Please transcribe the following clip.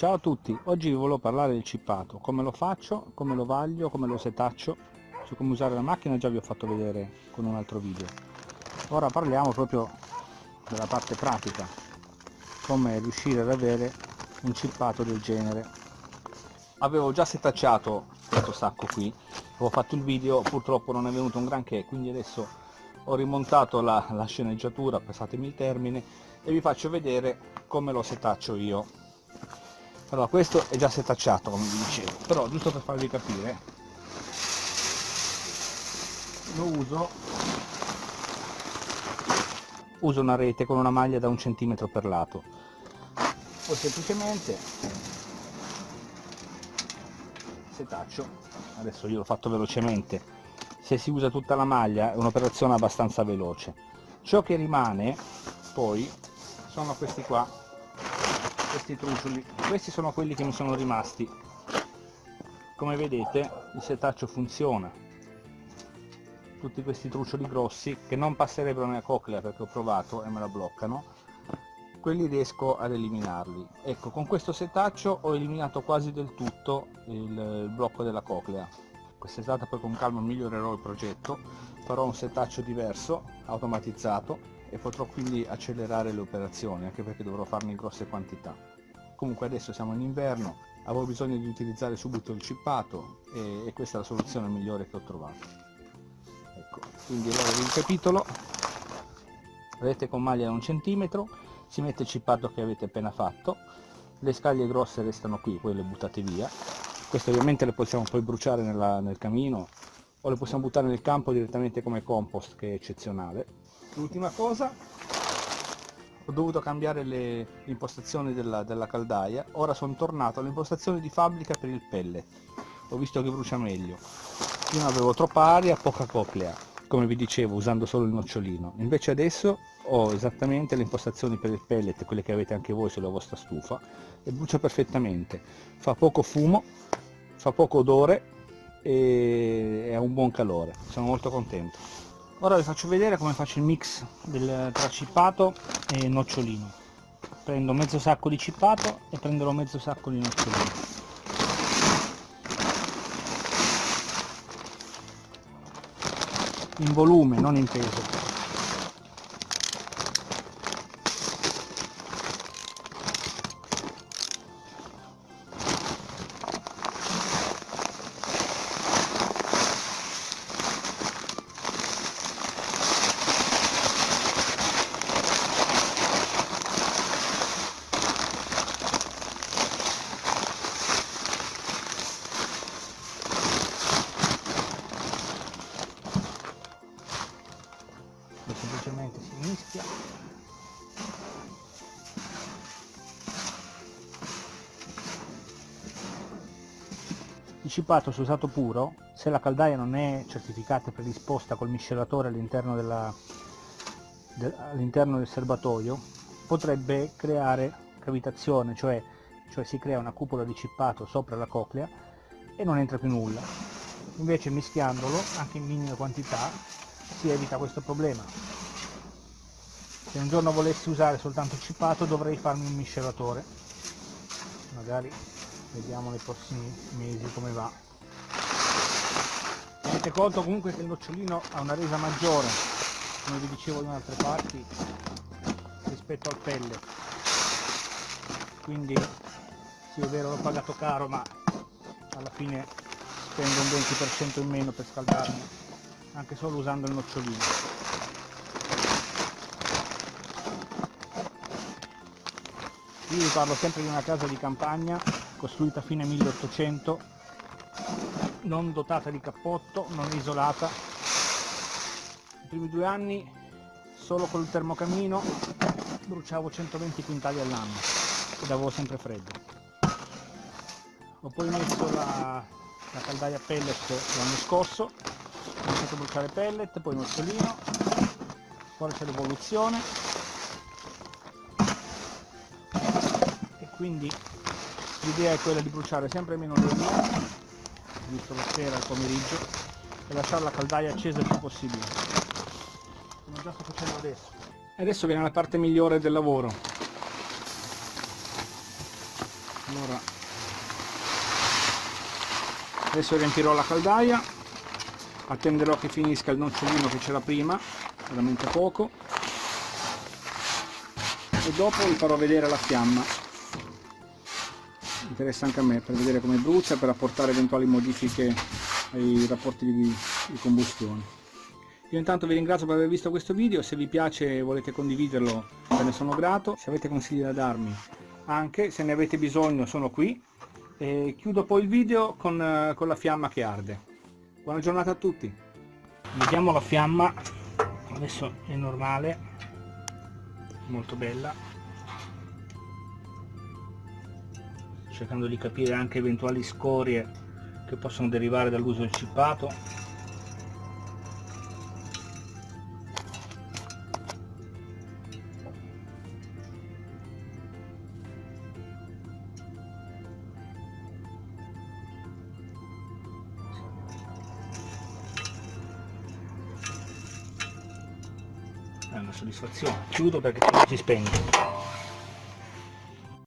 Ciao a tutti, oggi vi volevo parlare del cippato, come lo faccio, come lo vaglio, come lo setaccio, su come usare la macchina già vi ho fatto vedere con un altro video. Ora parliamo proprio della parte pratica, come riuscire ad avere un cippato del genere. Avevo già setacciato questo sacco qui, avevo fatto il video, purtroppo non è venuto un granché, quindi adesso ho rimontato la, la sceneggiatura, passatemi il termine, e vi faccio vedere come lo setaccio io allora questo è già setacciato come vi dicevo. Però giusto per farvi capire lo uso uso una rete con una maglia da un centimetro per lato. Poi semplicemente setaccio. Adesso io l'ho fatto velocemente. Se si usa tutta la maglia è un'operazione abbastanza veloce. Ciò che rimane poi sono questi qua questi trucioli questi sono quelli che mi sono rimasti. Come vedete il setaccio funziona. Tutti questi trucioli grossi che non passerebbero nella coclea perché ho provato e me la bloccano quelli riesco ad eliminarli. Ecco con questo setaccio ho eliminato quasi del tutto il, blocco della coclea. Quest'estate poi con calma migliorerò il progetto. Farò un setaccio diverso automatizzato e potrò quindi accelerare le operazioni anche perché dovrò farne grosse quantità. Comunque adesso siamo in inverno avevo bisogno di utilizzare subito il cippato e, e questa è la soluzione migliore che ho trovato. Ecco quindi allora ricapitolo. Rete con maglia da un centimetro si mette il cippato che avete appena fatto le scaglie grosse restano qui poi le buttate via. Queste ovviamente le possiamo poi bruciare nella, nel camino o le possiamo buttare nel campo direttamente come compost che è eccezionale l'ultima cosa ho dovuto cambiare le impostazioni della, della caldaia. Ora sono tornato alle impostazioni di fabbrica per il pellet ho visto che brucia meglio. Prima avevo troppa aria poca coclea come vi dicevo usando solo il nocciolino. Invece adesso ho esattamente le impostazioni per il pellet quelle che avete anche voi sulla vostra stufa e brucia perfettamente. Fa poco fumo fa poco odore e ha un buon calore. Sono molto contento ora vi faccio vedere come faccio il mix del, tra cippato e nocciolino. Prendo mezzo sacco di cippato e prenderò mezzo sacco di nocciolino. In volume non in peso il cipato se usato puro se la caldaia non è certificata e predisposta col miscelatore all'interno de, all'interno del serbatoio potrebbe creare cavitazione cioè, cioè si crea una cupola di cippato sopra la coclea e non entra più nulla. Invece mischiandolo anche in minime quantità si evita questo problema. Se un giorno volessi usare soltanto cippato dovrei farmi un miscelatore. Magari vediamo nei prossimi mesi come va. Tenete conto comunque che il nocciolino ha una resa maggiore come vi dicevo in altre parti rispetto al pelle. Quindi sì è vero l'ho pagato caro ma alla fine spendo un 20% in meno per scaldarmi anche solo usando il nocciolino Io vi parlo sempre di una casa di campagna costruita fine 1800, non dotata di cappotto, non isolata. I primi due anni solo col termocamino bruciavo 120 quintali all'anno ed avevo sempre freddo. Ho poi messo la, la caldaia pellet l'anno scorso, ho iniziato a bruciare pellet, poi nocciolino, ora c'è l'evoluzione quindi l'idea è quella di bruciare sempre meno legna visto la sera al pomeriggio e lasciare la caldaia accesa il più possibile. Come già sto facendo adesso. E adesso viene la parte migliore del lavoro. Allora adesso riempirò la caldaia attenderò che finisca il nocciolino che c'era prima veramente poco e dopo vi farò vedere la fiamma interessa anche a me per vedere come brucia per apportare eventuali modifiche ai rapporti di, di combustione. Io intanto vi ringrazio per aver visto questo video, se vi piace e volete condividerlo ve ne sono grato, se avete consigli da darmi anche, se ne avete bisogno sono qui. E chiudo poi il video con, con la fiamma che arde. Buona giornata a tutti! Vediamo la fiamma, adesso è normale, molto bella, cercando di capire anche eventuali scorie che possono derivare dall'uso del cippato. È una soddisfazione. Chiudo perché si spegne